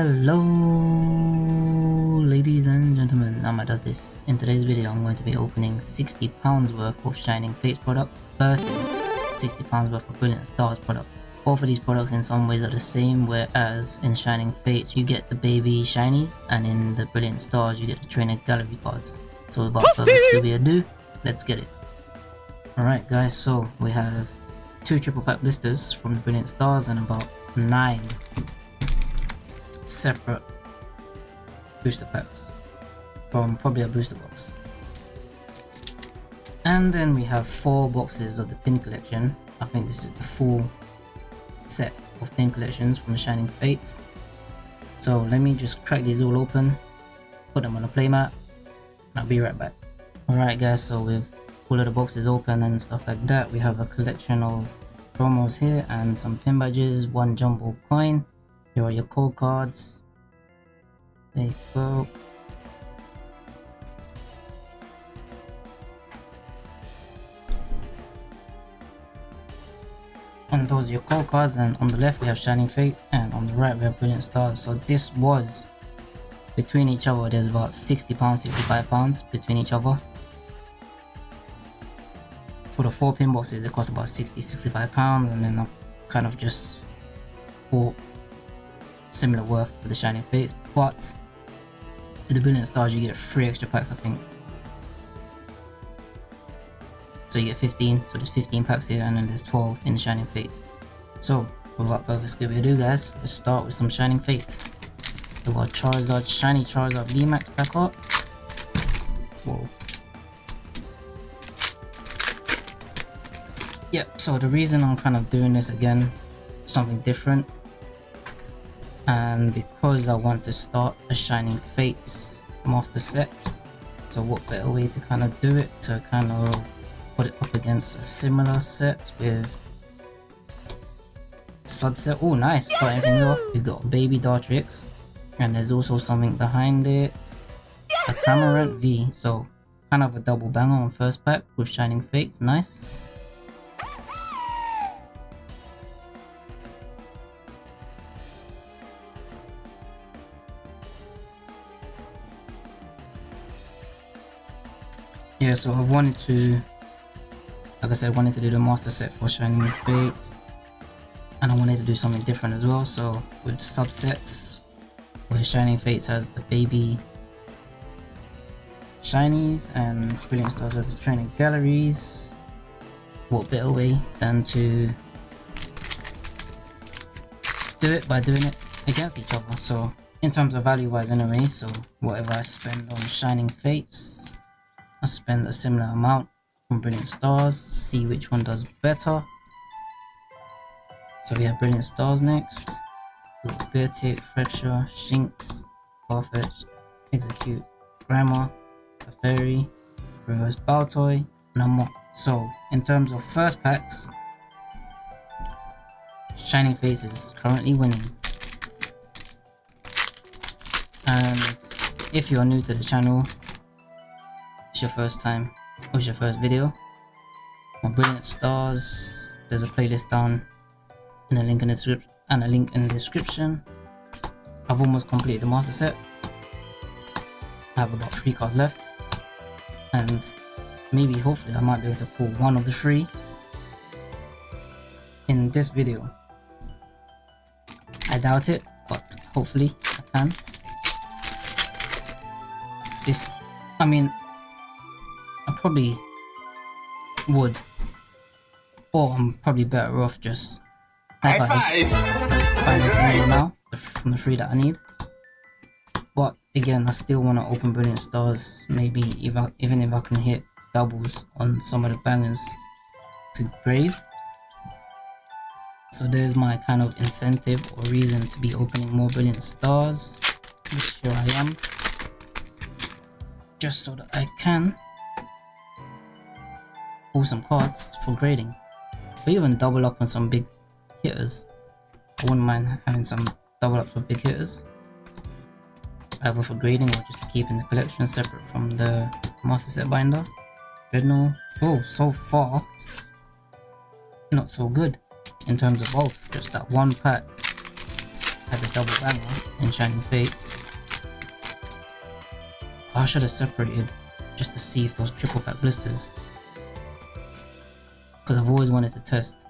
Hello ladies and gentlemen, Nama does this. In today's video I'm going to be opening £60 worth of Shining Fates product versus £60 worth of Brilliant Stars product. Both of these products in some ways are the same whereas in Shining Fates you get the baby shinies and in the Brilliant Stars you get the trainer gallery cards. So without further ado, let's get it. Alright guys, so we have two triple pack blisters from the Brilliant Stars and about 9 separate booster packs from probably a booster box. And then we have four boxes of the pin collection. I think this is the full set of pin collections from Shining Fates. So let me just crack these all open, put them on a playmat, and I'll be right back. Alright guys, so with all of the boxes open and stuff like that, we have a collection of promos here and some pin badges, one jumbo coin, here are your code cards. There you go. And those are your code cards and on the left we have Shining Fates and on the right we have Brilliant Stars. So this was between each other there's about 60 pounds 65 pounds between each other for the four pin boxes it cost about 60 65 pounds and then i kind of just bought similar worth for the Shining Fates, but for the Brilliant Stars you get 3 extra packs I think. So you get 15, so there's 15 packs here and then there's 12 in the Shining Fates. So without further ado guys, let's start with some Shining Fates. We got Charizard, Shiny Charizard VMAX back up. Whoa. Yep, so the reason I'm kind of doing this again, something different, and because I want to start a Shining Fates master set so what better way to kind of do it to kind of put it up against a similar set with subset? Oh nice starting things off. We got baby Dartrix and there's also something behind it. A Cramorant V so kind of a double banger on first pack with Shining Fates nice yeah so I wanted to like I said wanted to do the master set for Shining Fates and I wanted to do something different as well. So with subsets where Shining Fates has the baby shinies and Brilliant Stars has the training galleries what better way than to do it by doing it against each other. So in terms of value wise anyway so whatever I spend on Shining Fates I spend a similar amount on Brilliant Stars, see which one does better. So we have Brilliant Stars next. Beartic, Fracture, Shinx, Farfetch, Exeggcute, Grammar, a Fairy, Reverse Baltoy, and more. So in terms of first packs, Shining Fates is currently winning. And if you are new to the channel, it's your first time. Or it's your first video. My brilliant stars. There's a playlist down and a link in the description and a link in the description. I've almost completed the master set. I have about three cards left. And maybe hopefully i might be able to pull one of the three in this video. I doubt it but hopefully i can. This i mean probably would. Or I'm probably better off just have five the series now from the three that I need. But again, I still want to open Brilliant Stars. Maybe if I, even if I can hit doubles on some of the bangers to grade. So there's my kind of incentive or reason to be opening more Brilliant Stars. Which here I am. Just so that I can pull some cards for grading. Or even double up on some big hitters. I wouldn't mind having some double ups with big hitters. Either for grading or just to keep in the collection separate from the master set binder. Dreadnought. Oh, so far, not so good in terms of both. Just that one pack had the double banger in Shining Fates. I should have separated just to see if those triple pack blisters. Because I've always wanted to test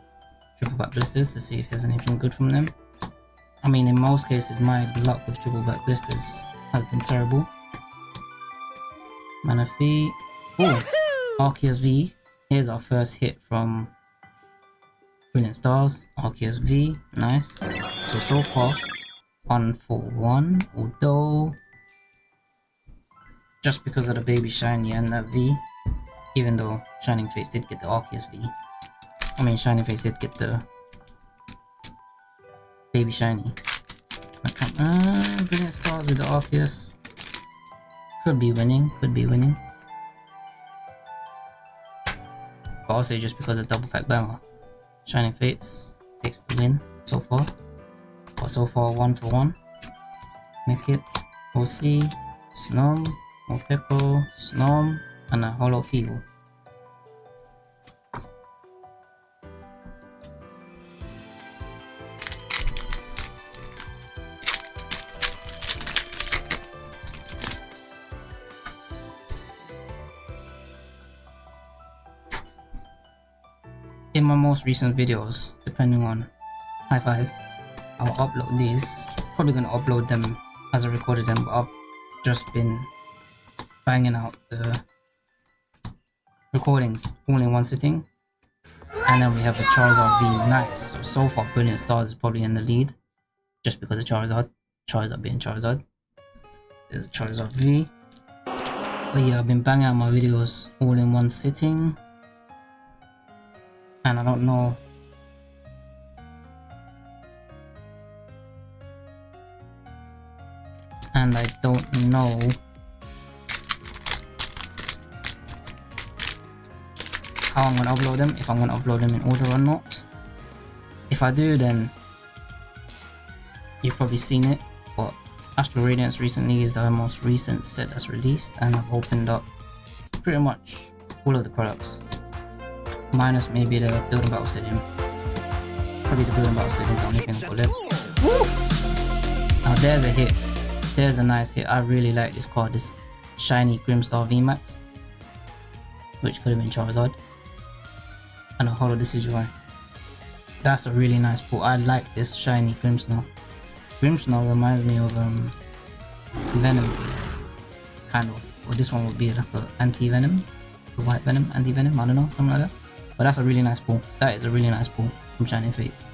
triple back blisters to see if there's anything good from them. I mean, in most cases, my luck with triple back blisters has been terrible. Manaphy. Oh, Arceus V. Here's our first hit from Brilliant Stars. Arceus V. Nice. So, so far, one for one. Although, just because of the baby shiny and that V, even though Shining Fates did get the Arceus V. I mean, Shiny Face did get the baby shiny. Uh, brilliant stars with the Arceus. Could be winning, could be winning. But I'll say just because of double pack banger. Shining Fates takes the win so far. But so far, one for one. Nickit, OC, Snom, Morpeko, Snom, and a Hollow Feeble. In my most recent videos, depending on high five, I'll upload these. Probably gonna upload them as I recorded them, but I've just been banging out the recordings all in one sitting. And then we have the Charizard V Nice. So, so far Brilliant Stars is probably in the lead. Just because of Charizard. Charizard being Charizard. There's a Charizard V. But yeah, I've been banging out my videos all in one sitting and I don't know. And I don't know. How I'm gonna upload them if I'm gonna upload them in order or not. If I do then you've probably seen it but Astral Radiance recently is the most recent set that's released and I've opened up pretty much all of the products minus maybe the building battle stadium. Probably the building battle stadium the only thing I've got left. Woo! Now there's a hit. There's a nice hit. I really like this card, this shiny Grimstar VMAX. Which could have been Charizard. And a Holo Decidueye. That's a really nice pull. I like this shiny Grimmsnarl. Grimmsnarl reminds me of um, Venom. Kind of. Or this one would be like an anti-venom. White Venom, anti-venom, I don't know, something like that. But that's a really nice pull. That is a really nice pull from Shining Fates.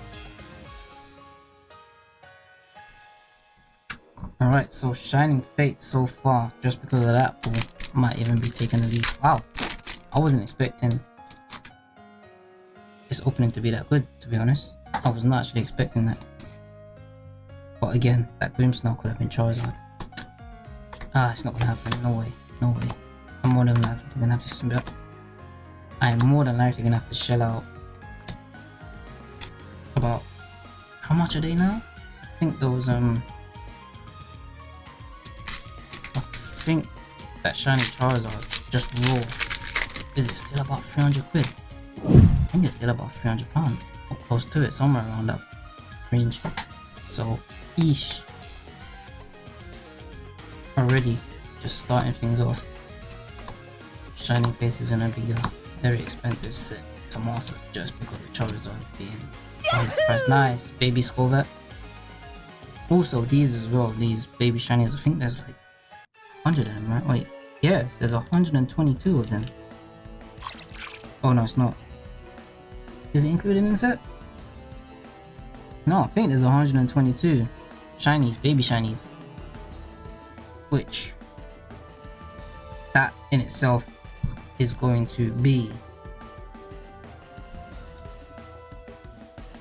Alright, so Shining Fates so far, just because of that pull, might even be taking the lead. Wow, I wasn't expecting this opening to be that good, to be honest. I was not actually expecting that. But again, that Grimmsnarl could have been Charizard. Ah, it's not gonna happen. No way. No way. I'm more than likely gonna have to split I'm more than likely gonna have to shell out about how much are they now? I think those um I think that shiny Charizard just raw is it still about 300 quid? I think it's still about 300 pounds or close to it somewhere around that range so eesh already just starting things off Shining Fates is gonna be a very expensive set to master just because Charizard being on the price. Nice, baby Skwovet. Also, these as well, these baby shinies, I think there's like 100 of them, right? Wait, yeah, there's 122 of them. Oh no, it's not. Is it included in the set? No, I think there's 122 shinies, baby shinies. Which, that in itself is going to be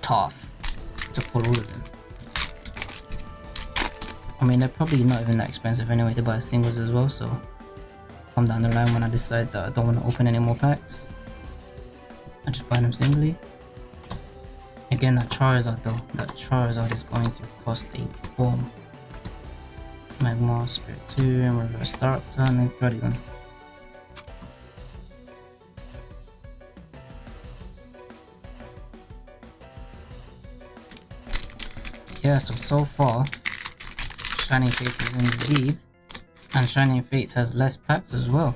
tough to pull all of them. I mean, they're probably not even that expensive anyway to buy singles as well, so come down the line when I decide that I don't want to open any more packs. I just buy them singly. Again, that Charizard though, that Charizard is going to cost a bomb. Magmar, Spirit 2, and Reverse Dark Turn, and Dragon. Yeah, so so far, Shining Fates is in the lead, and Shining Fates has less packs as well.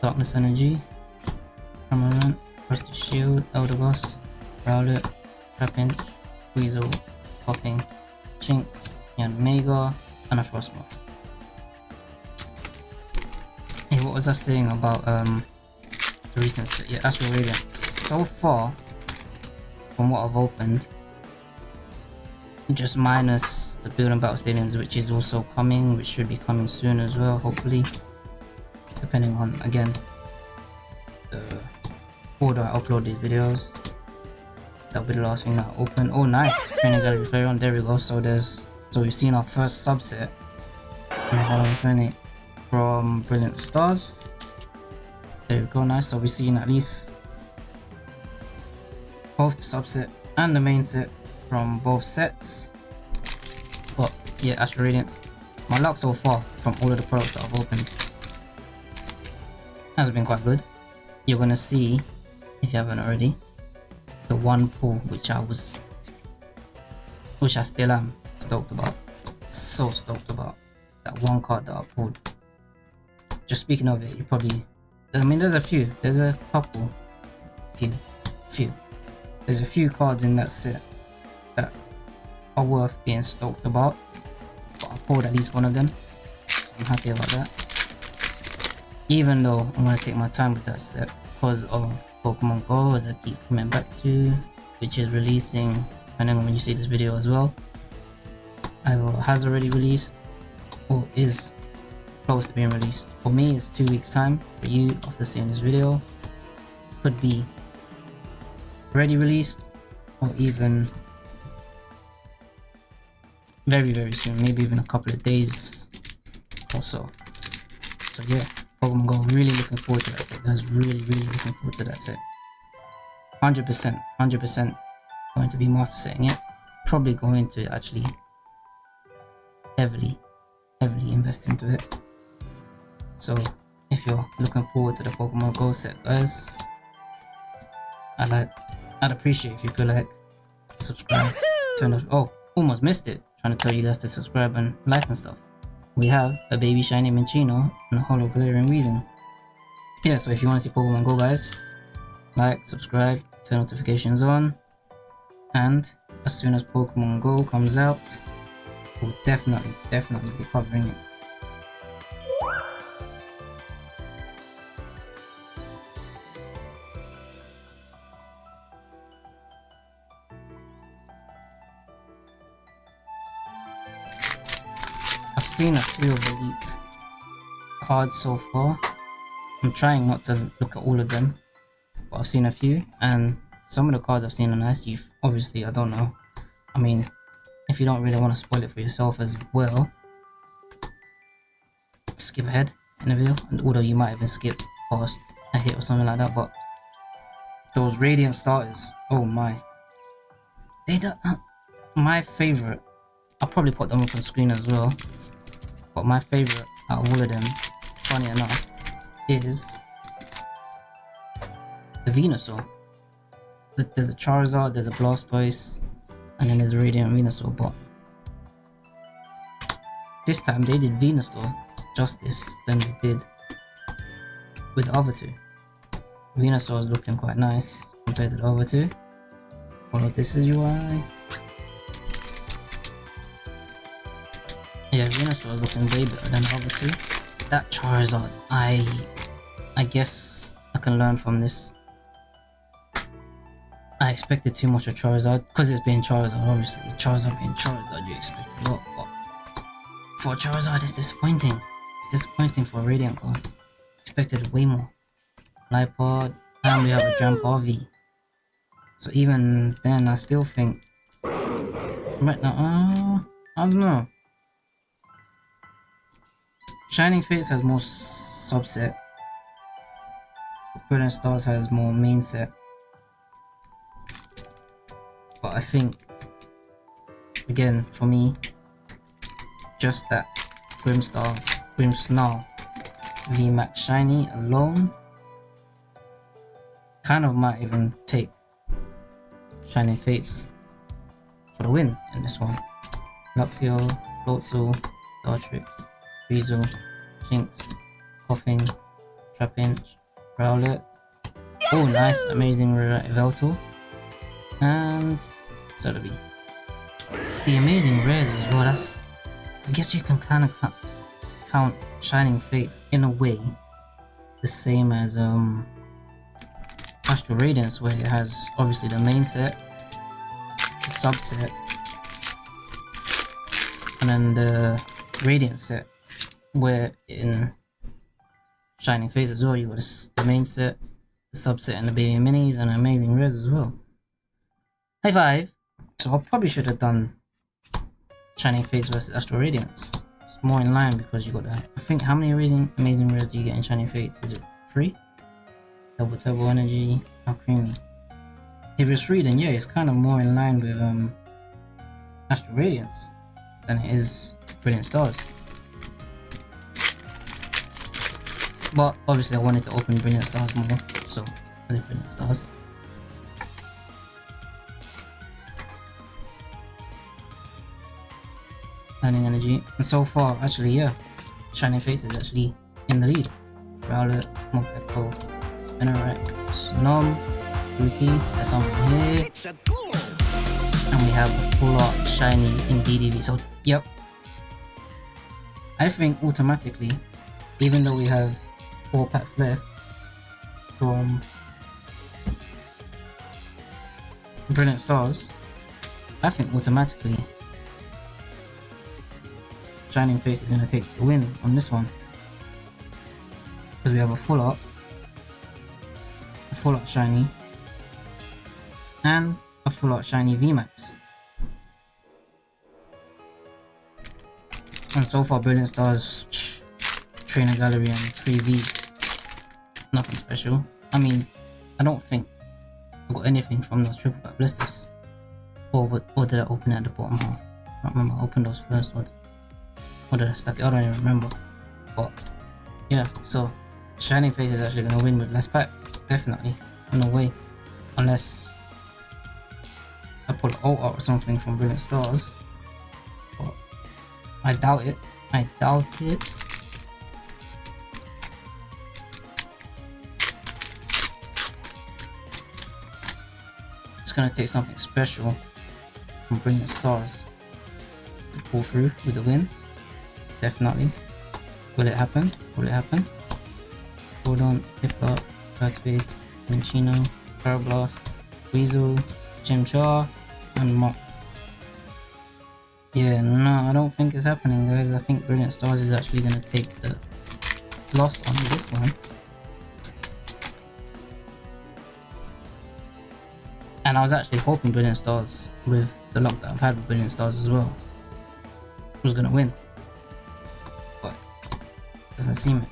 Darkness Energy, Cameron, Rusty Shield, Eldegoss, Rowlet, Trapinch, Weasel, Popping, Chinks, Yanmega, and a Frosmoth. Hey, what was I saying about um the recent yeah, Astral Radiance? So far, from what I've opened, just minus the Building Battle Stadiums, which is also coming, which should be coming soon as well, hopefully depending on again the order I upload these videos. That'll be the last thing that I open. Oh nice! Training gallery Flareon, there we go. So there's so we've seen our first subset from Brilliant Stars. There we go, nice. So we've seen at least both the subset and the main set from both sets. But yeah, Astral Radiance. My luck so far from all of the products that I've opened has been quite good. You're gonna see, if you haven't already, the one pull which I was, which I still am stoked about. So stoked about that one card that I pulled. Just speaking of it, you probably, I mean, there's a few, there's a couple, few, few. There's a few cards in that set that are worth being stoked about. But I pulled at least one of them. I'm happy about that even though I'm gonna take my time with that set because of Pokemon Go as I keep coming back to which is releasing depending on when you see this video as well either has already released or is close to being released for me it's two weeks time for you after seeing this video could be already released or even very very soon maybe even a couple of days or so so yeah Pokemon Go. Really looking forward to that set, guys. Really, really looking forward to that set. 100%, 100% going to be master setting it. Probably going to actually heavily, heavily invest into it. So, if you're looking forward to the Pokemon Go set, guys, I'd like, I'd appreciate if you could like, subscribe, turn off. Oh, almost missed it. Trying to tell you guys to subscribe and like and stuff we have a baby shiny Minccino and a holo Galarian Weezing. Yeah, so if you want to see Pokemon Go guys, like, subscribe, turn notifications on, and as soon as Pokemon Go comes out, we'll definitely, definitely be covering it. Seen a few of the leaked cards so far. I'm trying not to look at all of them, but I've seen a few, and some of the cards I've seen are nice. You've obviously, I don't know. I mean, if you don't really want to spoil it for yourself as well, skip ahead in the video. And although you might even skip past a hit or something like that, but those radiant starters, oh my, they don't. Uh, my favorite. I'll probably put them up on screen as well. But my favorite out of all of them, funny enough, is the Venusaur. There's a Charizard, there's a Blastoise, and then there's a Radiant Venusaur, but this time they did Venusaur justice than they did with the other two. Venusaur is looking quite nice compared to the other two. Follow this is UI. Yeah, Venusaur is looking way better than two. That Charizard, I... I guess I can learn from this. I expected too much of Charizard, because it's being Charizard, obviously. Charizard being Charizard, you expect a lot, but... For Charizard, it's disappointing. It's disappointing for Radiant card. Expected way more. Lipod, and we have a Drampa V. So even then, I still think... Right now, uh, I don't know. Shining Fates has more subset. Brilliant Stars has more main set. But I think, again, for me, just that Grimstar, Grimmsnarl VMAX Shiny alone kind of might even take Shining Fates for the win in this one. Luxio, Floatzel, Dartrix, Weasel, Jinx, Koffing, Trapinch, Rowlet. Oh, nice, amazing Yveltal. And Celebi. The amazing rares as well, that's... I guess you can kind of count Shining Fates in a way the same as um Astral Radiance where it has obviously the main set, the subset, and then the Radiant set where in Shining Fates as well you got the main set, the subset and the baby minis and amazing rares as well. High five! So I probably should have done Shining Fates versus Astral Radiance. It's more in line because you got that. I think how many amazing amazing rares do you get in Shining Fates? Is it free? Double Turbo Energy, how creamy. If it's free then yeah, it's kind of more in line with um Astral Radiance than it is Brilliant Stars. But obviously I wanted to open Brilliant Stars more, so I did Brilliant Stars. Shining Energy. And so far, actually, yeah, Shining Fates is actually in the lead. Rowlet, Morpeko, Spinarak, Snom, Rookie, there's something here. And we have a full art shiny Indeedee V. So, yep. I think automatically, even though we have four packs left from Brilliant Stars, I think automatically Shining Fates is going to take the win on this one. Because we have a full art, a full art shiny, and a full art shiny VMAX. And so far Brilliant Stars, Trainer Gallery and 3 Vs. Nothing special. I mean, I don't think I got anything from those triple pack blisters. Or, what, or did I open it at the bottom half? I don't remember, I opened those first ones. Or did I stuck it? I don't even remember. But yeah, so Shining Fates is actually gonna win with less packs. Definitely. No way. Unless I pull an ult out or something from Brilliant Stars. But I doubt it. I doubt it. Gonna take something special from Brilliant Stars to pull through with the win definitely. Will it happen? Will it happen? Hold on, Piplup, Turtwig, Minccino, Parablast, Weasel, Chimchar, and Mop. Yeah, no, I don't think it's happening guys. I think Brilliant Stars is actually going to take the loss on this one. And I was actually hoping Brilliant Stars with the luck that I've had with Brilliant Stars as well was to win but doesn't seem it.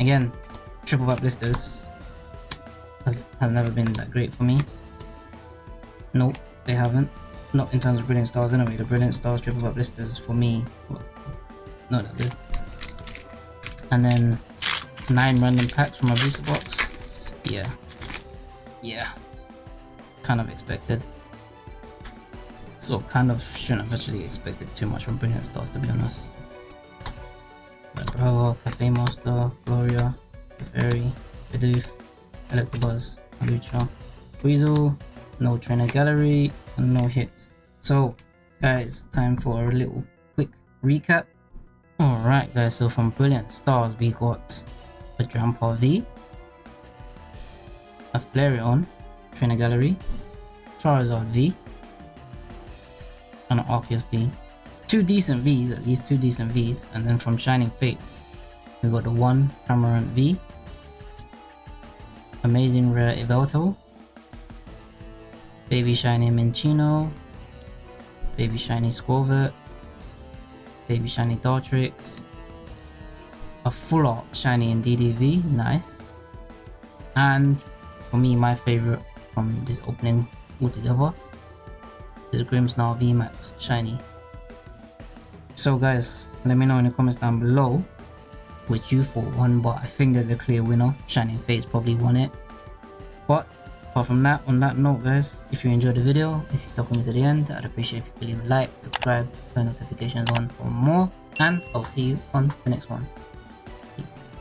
Again, triple pack blisters has, has never been that great for me. Nope, they haven't. Not in terms of brilliant stars anyway. The brilliant stars triple pack blisters for me, well, not that good. And then nine random packs from my booster box. Yeah, yeah, kind of expected. So kind of shouldn't have actually expected too much from brilliant stars to be honest. Bravo, oh, Cafe Master, Floria, Fairy, Bidoof, Electabuzz, Lucha, Weasel, no trainer gallery, and no hits. So, guys, time for a little quick recap. Alright guys, so from Brilliant Stars we got a Drampa V, a Flareon, Trainer Gallery, Charizard V, and an Arceus V. Two decent Vs, at least two decent Vs, and then from Shining Fates, we got the one Cramorant V, Amazing Rare Yveltal, Baby Shiny Minccino, Baby Shiny Skwovet, Baby Shiny Dartrix, a full art Shiny Indeedee V, nice, and for me my favorite from this opening altogether This is Grimmsnarl VMAX Shiny. So guys, let me know in the comments down below which you thought won, but I think there's a clear winner. Shining Fates probably won it. But apart from that, on that note guys, if you enjoyed the video, if you stuck with me to the end, I'd appreciate if you leave a like, subscribe, turn notifications on for more, and I'll see you on the next one. Peace.